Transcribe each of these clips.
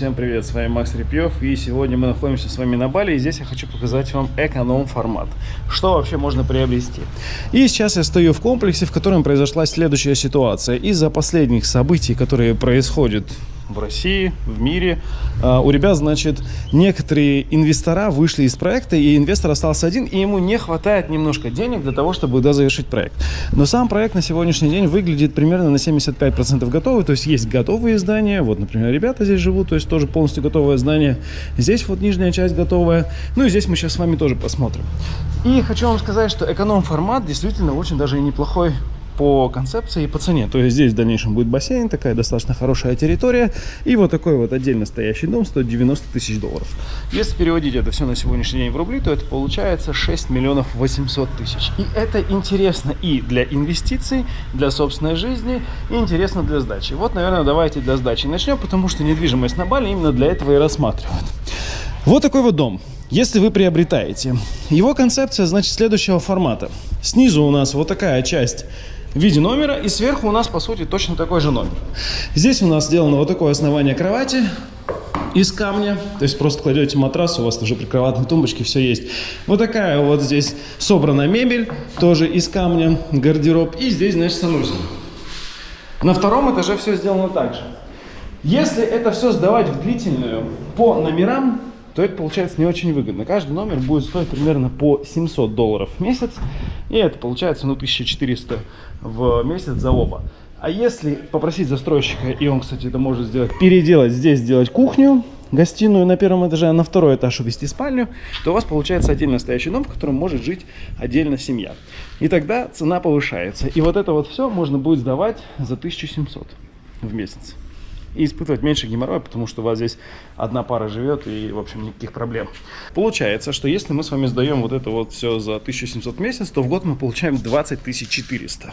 Всем привет, с вами Макс Репьев и сегодня мы находимся с вами на Бали и здесь я хочу показать вам эконом-формат. Что вообще можно приобрести? И сейчас я стою в комплексе, в котором произошла следующая ситуация. Из-за последних событий, которые происходят в России, в мире. А, у ребят, значит, некоторые инвестора вышли из проекта, и инвестор остался один, и ему не хватает немножко денег для того, чтобы да, завершить проект. Но сам проект на сегодняшний день выглядит примерно на 75% готовый, то есть есть готовые здания, вот, например, ребята здесь живут, то есть тоже полностью готовое здание. Здесь вот нижняя часть готовая, ну и здесь мы сейчас с вами тоже посмотрим. И хочу вам сказать, что эконом-формат действительно очень даже и неплохой по концепции и по цене. То есть здесь в дальнейшем будет бассейн, такая достаточно хорошая территория. И вот такой вот отдельно стоящий дом стоит 90 тысяч долларов. Если переводить это все на сегодняшний день в рубли, то это получается 6 миллионов 800 тысяч. И это интересно и для инвестиций, для собственной жизни, и интересно для сдачи. Вот, наверное, давайте для сдачи начнем, потому что недвижимость на Бали именно для этого и рассматривают. Вот такой вот дом. Если вы приобретаете. Его концепция, значит, следующего формата. Снизу у нас вот такая часть в виде номера. И сверху у нас, по сути, точно такой же номер. Здесь у нас сделано вот такое основание кровати из камня. То есть просто кладете матрас, у вас уже прикроватные тумбочки, все есть. Вот такая вот здесь собрана мебель, тоже из камня, гардероб. И здесь, значит, санузел. На втором этаже все сделано так же. Если это все сдавать в длительную по номерам, то это получается не очень выгодно. Каждый номер будет стоить примерно по 700 долларов в месяц, и это получается ну 1400 в месяц за оба. А если попросить застройщика, и он, кстати, это может сделать, переделать здесь, сделать кухню, гостиную на первом этаже, а на второй этаж увести спальню, то у вас получается отдельно стоящий дом, в котором может жить отдельно семья. И тогда цена повышается. И вот это вот все можно будет сдавать за 1700 в месяц и испытывать меньше геморроя, потому что у вас здесь одна пара живет и, в общем, никаких проблем. Получается, что если мы с вами сдаем вот это вот все за 1700 в месяц, то в год мы получаем 20 400.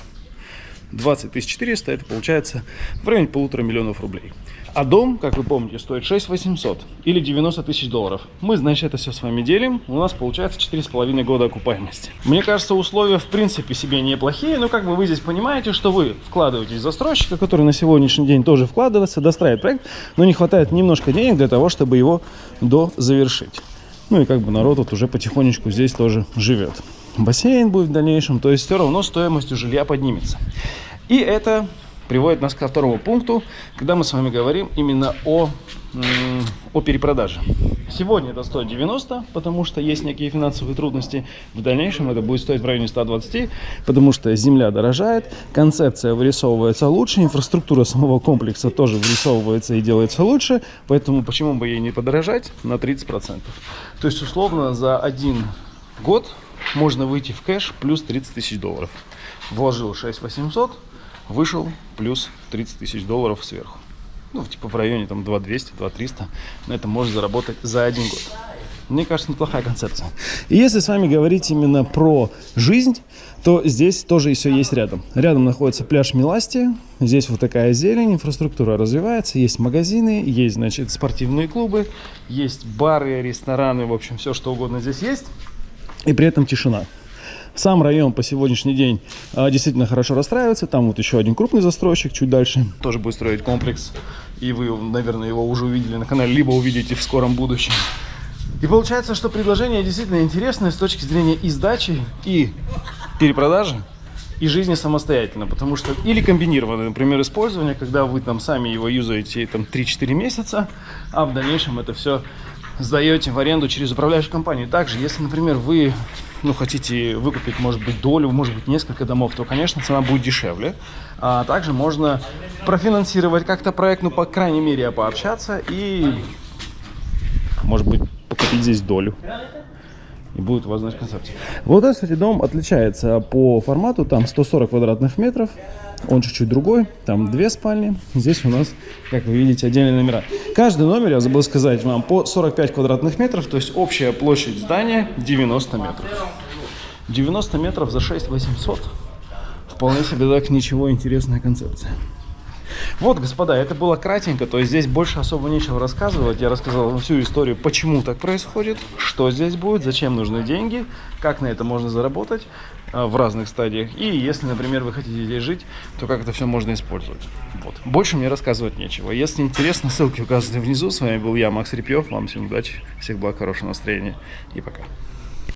20 400 это получается в районе полутора миллионов рублей. А дом, как вы помните, стоит 6 800 или 90 тысяч долларов. Мы, значит, это все с вами делим. У нас получается 4,5 года окупаемости. Мне кажется, условия в принципе себе неплохие, но как бы вы здесь понимаете, что вы вкладываетесь в застройщика, который на сегодняшний день тоже вкладывается, достраивает проект, но не хватает немножко денег для того, чтобы его дозавершить. Ну и как бы народ вот уже потихонечку здесь тоже живет. Бассейн будет в дальнейшем, то есть все равно стоимость жилья поднимется. И это приводит нас ко второму пункту, когда мы с вами говорим именно о, о перепродаже. Сегодня это стоит 90, потому что есть некие финансовые трудности. В дальнейшем это будет стоить в районе 120, потому что земля дорожает, концепция вырисовывается лучше, инфраструктура самого комплекса тоже вырисовывается и делается лучше, поэтому почему бы ей не подорожать на 30%. То есть условно за один год можно выйти в кэш плюс 30 тысяч долларов. Вложил 6 800, вышел плюс 30 тысяч долларов сверху. Ну, типа в районе там 2200, 2300. На этом можно заработать за один год. Мне кажется, неплохая концепция. И если с вами говорить именно про жизнь, то здесь тоже все есть рядом. Рядом находится пляж Миласти. Здесь вот такая зелень, инфраструктура развивается. Есть магазины, есть, значит, спортивные клубы, есть бары, рестораны, в общем, все что угодно здесь есть. И при этом тишина. Сам район по сегодняшний день а, действительно хорошо расстраивается. Там вот еще один крупный застройщик чуть дальше. Тоже будет строить комплекс. И вы, наверное, его уже увидели на канале, либо увидите в скором будущем. И получается, что предложение действительно интересное с точки зрения и сдачи, и перепродажи, и жизни самостоятельно. Потому что или комбинированное, например, использование, когда вы там сами его юзаете там 3-4 месяца, а в дальнейшем это все сдаете в аренду через управляющую компанию. Также, если, например, вы ну, хотите выкупить, может быть, долю, может быть, несколько домов, то, конечно, цена будет дешевле. А также можно профинансировать как-то проект, ну, по крайней мере, пообщаться и, может быть, покупить здесь долю. И будет у вас, значит, концепция. Вот этот, кстати, дом отличается по формату, там 140 квадратных метров. Он чуть-чуть другой, там две спальни. Здесь у нас, как вы видите, отдельные номера. Каждый номер, я забыл сказать вам, по 45 квадратных метров, то есть общая площадь здания 90 метров. 90 метров за 6 800. Вполне себе так ничего интересная концепция. Вот, господа, это было кратенько, то есть здесь больше особо нечего рассказывать. Я рассказал всю историю, почему так происходит, что здесь будет, зачем нужны деньги, как на это можно заработать. а, в разных стадиях. И если, например, вы хотите здесь жить, то как это все можно использовать. Вот. Больше мне рассказывать нечего. Если интересно, ссылки указаны внизу. С вами был я, Макс Репьев. Вам всем удачи, всех благ, хорошего настроения и пока.